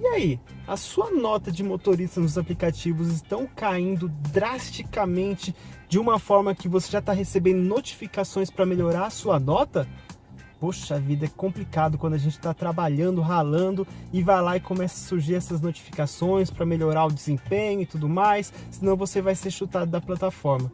E aí, a sua nota de motorista nos aplicativos estão caindo drasticamente de uma forma que você já está recebendo notificações para melhorar a sua nota? Poxa vida, é complicado quando a gente está trabalhando, ralando e vai lá e começa a surgir essas notificações para melhorar o desempenho e tudo mais, senão você vai ser chutado da plataforma.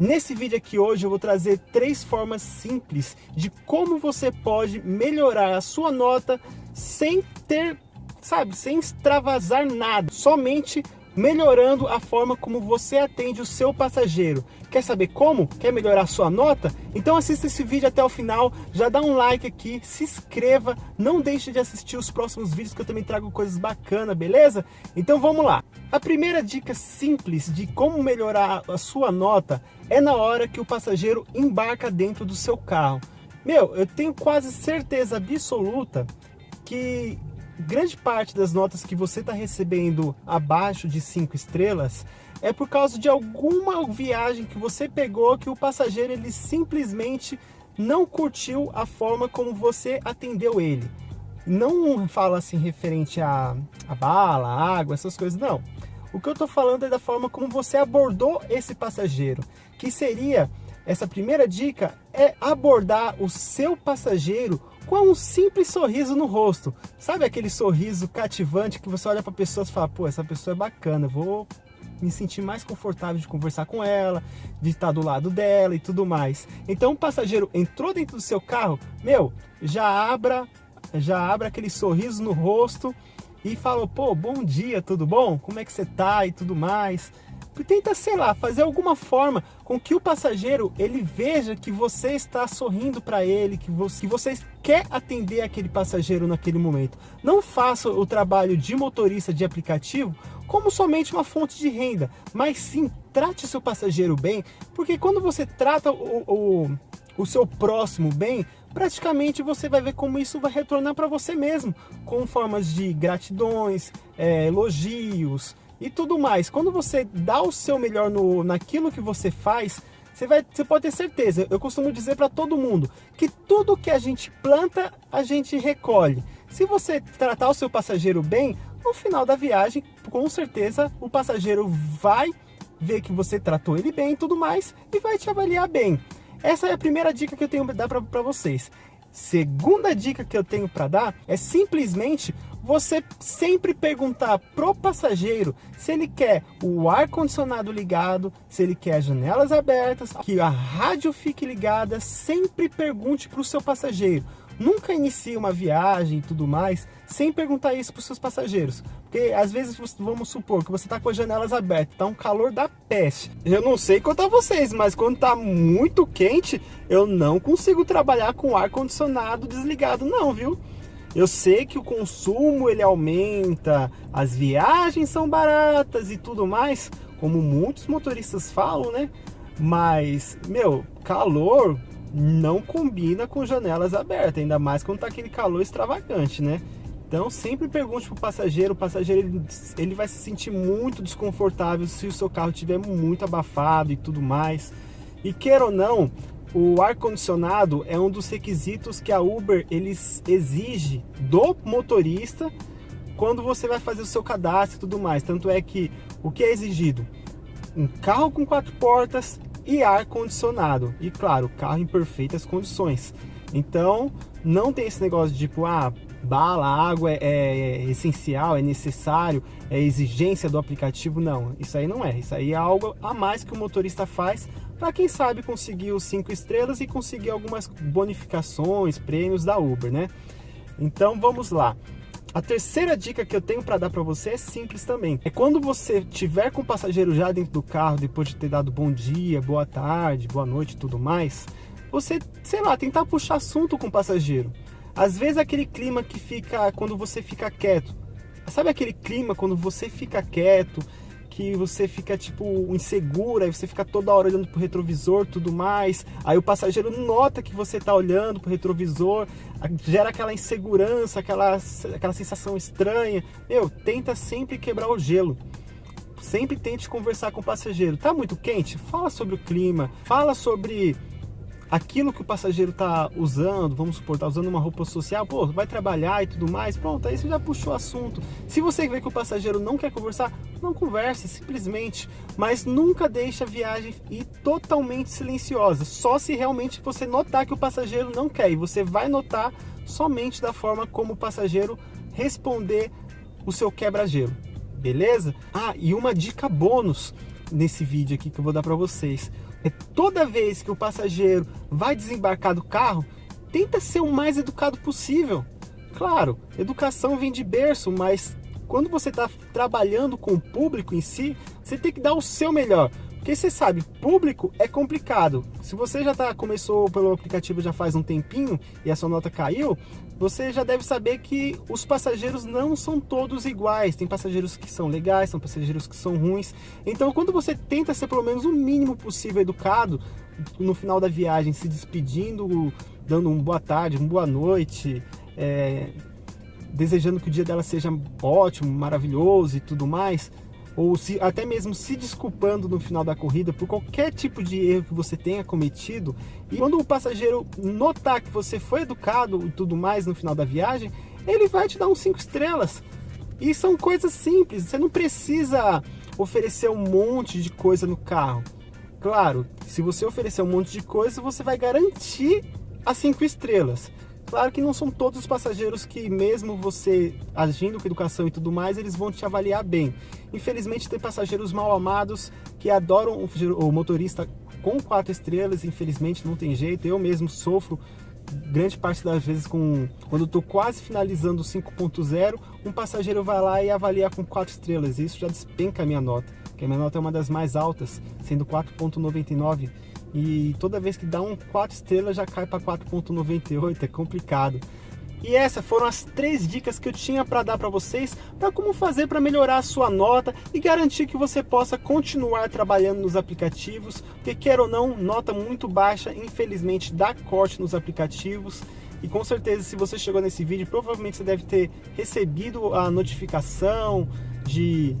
Nesse vídeo aqui hoje eu vou trazer três formas simples de como você pode melhorar a sua nota sem ter, sabe, sem extravasar nada, somente melhorando a forma como você atende o seu passageiro. Quer saber como? Quer melhorar sua nota? Então assista esse vídeo até o final, já dá um like aqui, se inscreva, não deixe de assistir os próximos vídeos que eu também trago coisas bacanas, beleza? Então vamos lá. A primeira dica simples de como melhorar a sua nota é na hora que o passageiro embarca dentro do seu carro. Meu, eu tenho quase certeza absoluta que grande parte das notas que você está recebendo abaixo de 5 estrelas é por causa de alguma viagem que você pegou que o passageiro ele simplesmente não curtiu a forma como você atendeu ele. Não fala assim referente a, a bala, a água, essas coisas, não. O que eu estou falando é da forma como você abordou esse passageiro, que seria, essa primeira dica, é abordar o seu passageiro com um simples sorriso no rosto. Sabe aquele sorriso cativante que você olha para a pessoa e fala, pô, essa pessoa é bacana, vou me sentir mais confortável de conversar com ela, de estar do lado dela e tudo mais. Então o passageiro entrou dentro do seu carro, meu, já abra, já abra aquele sorriso no rosto e fala, pô, bom dia, tudo bom? Como é que você tá e tudo mais? Tenta, sei lá, fazer alguma forma com que o passageiro ele veja que você está sorrindo para ele, que você, que você quer atender aquele passageiro naquele momento. Não faça o trabalho de motorista de aplicativo como somente uma fonte de renda, mas sim trate seu passageiro bem, porque quando você trata o, o, o seu próximo bem, praticamente você vai ver como isso vai retornar para você mesmo, com formas de gratidões, é, elogios, e tudo mais. Quando você dá o seu melhor no, naquilo que você faz, você, vai, você pode ter certeza, eu costumo dizer para todo mundo, que tudo que a gente planta, a gente recolhe. Se você tratar o seu passageiro bem, no final da viagem, com certeza o passageiro vai ver que você tratou ele bem e tudo mais, e vai te avaliar bem. Essa é a primeira dica que eu tenho para dar para vocês. Segunda dica que eu tenho para dar é simplesmente você sempre perguntar pro passageiro se ele quer o ar condicionado ligado, se ele quer as janelas abertas, que a rádio fique ligada, sempre pergunte para o seu passageiro. Nunca inicie uma viagem e tudo mais sem perguntar isso para os seus passageiros. Porque às vezes, vamos supor que você está com as janelas abertas, está um calor da peste. Eu não sei quanto a vocês, mas quando está muito quente, eu não consigo trabalhar com ar condicionado desligado não, viu? Eu sei que o consumo ele aumenta, as viagens são baratas e tudo mais, como muitos motoristas falam, né? Mas, meu, calor não combina com janelas abertas, ainda mais quando tá aquele calor extravagante, né? Então sempre pergunte pro passageiro, o passageiro ele, ele vai se sentir muito desconfortável se o seu carro estiver muito abafado e tudo mais. E queira ou não, o ar-condicionado é um dos requisitos que a Uber eles exige do motorista quando você vai fazer o seu cadastro e tudo mais. Tanto é que o que é exigido? Um carro com quatro portas, e ar-condicionado. E claro, carro em perfeitas condições. Então, não tem esse negócio de tipo, ah, bala, água é, é, essencial, é necessário, é exigência do aplicativo. Não, isso aí não é. Isso aí é algo a mais que o motorista faz para quem sabe conseguir os cinco estrelas e conseguir algumas bonificações, prêmios da Uber, né? Então, vamos lá. A terceira dica que eu tenho para dar para você é simples também. É quando você tiver com o passageiro já dentro do carro, depois de ter dado bom dia, boa tarde, boa noite e tudo mais, você, sei lá, tentar puxar assunto com o passageiro. Às vezes aquele clima que fica quando você fica quieto. Sabe aquele clima quando você fica quieto, que você fica, tipo, insegura, aí você fica toda hora olhando pro retrovisor tudo mais, aí o passageiro nota que você tá olhando pro retrovisor, gera aquela insegurança, aquela, aquela sensação estranha. Meu, tenta sempre quebrar o gelo. Sempre tente conversar com o passageiro. Tá muito quente? Fala sobre o clima, fala sobre aquilo que o passageiro está usando, vamos supor, está usando uma roupa social, pô, vai trabalhar e tudo mais, pronto, aí você já puxou o assunto. Se você vê que o passageiro não quer conversar, não converse, simplesmente. Mas nunca deixe a viagem ir totalmente silenciosa, só se realmente você notar que o passageiro não quer, e você vai notar somente da forma como o passageiro responder o seu quebra-gelo, beleza? Ah, e uma dica bônus nesse vídeo aqui que eu vou dar para vocês é toda vez que o passageiro vai desembarcar do carro, tenta ser o mais educado possível. Claro, educação vem de berço, mas quando você está trabalhando com o público em si, você tem que dar o seu melhor. Porque você sabe, público é complicado. Se você já tá, começou pelo aplicativo já faz um tempinho e a sua nota caiu, você já deve saber que os passageiros não são todos iguais. Tem passageiros que são legais, são passageiros que são ruins. Então, quando você tenta ser pelo menos o mínimo possível educado, no final da viagem, se despedindo, dando um boa tarde, uma boa noite, é, desejando que o dia dela seja ótimo, maravilhoso e tudo mais, ou se, até mesmo se desculpando no final da corrida por qualquer tipo de erro que você tenha cometido. E quando o passageiro notar que você foi educado e tudo mais no final da viagem, ele vai te dar uns 5 estrelas. E são coisas simples, você não precisa oferecer um monte de coisa no carro. Claro, se você oferecer um monte de coisa, você vai garantir as 5 estrelas. Claro que não são todos os passageiros que, mesmo você agindo com educação e tudo mais, eles vão te avaliar bem. Infelizmente, tem passageiros mal amados que adoram o motorista com quatro estrelas, infelizmente não tem jeito. Eu mesmo sofro grande parte das vezes com quando estou quase finalizando o 5.0, um passageiro vai lá e avalia com quatro estrelas. Isso já despenca a minha nota, porque a minha nota é uma das mais altas, sendo 4.99 e toda vez que dá um 4 estrelas já cai para 4.98, é complicado. E essas foram as três dicas que eu tinha para dar para vocês para como fazer para melhorar a sua nota e garantir que você possa continuar trabalhando nos aplicativos, porque quer ou não, nota muito baixa, infelizmente dá corte nos aplicativos. E com certeza, se você chegou nesse vídeo, provavelmente você deve ter recebido a notificação de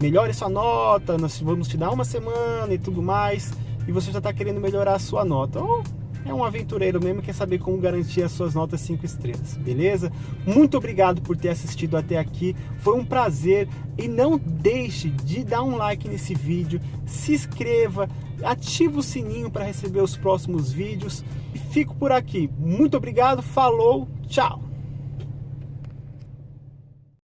melhore sua nota, nós vamos te dar uma semana e tudo mais e você já está querendo melhorar a sua nota. Ou é um aventureiro mesmo, quer saber como garantir as suas notas 5 estrelas, beleza? Muito obrigado por ter assistido até aqui, foi um prazer e não deixe de dar um like nesse vídeo, se inscreva, ativa o sininho para receber os próximos vídeos e fico por aqui. Muito obrigado, falou, tchau!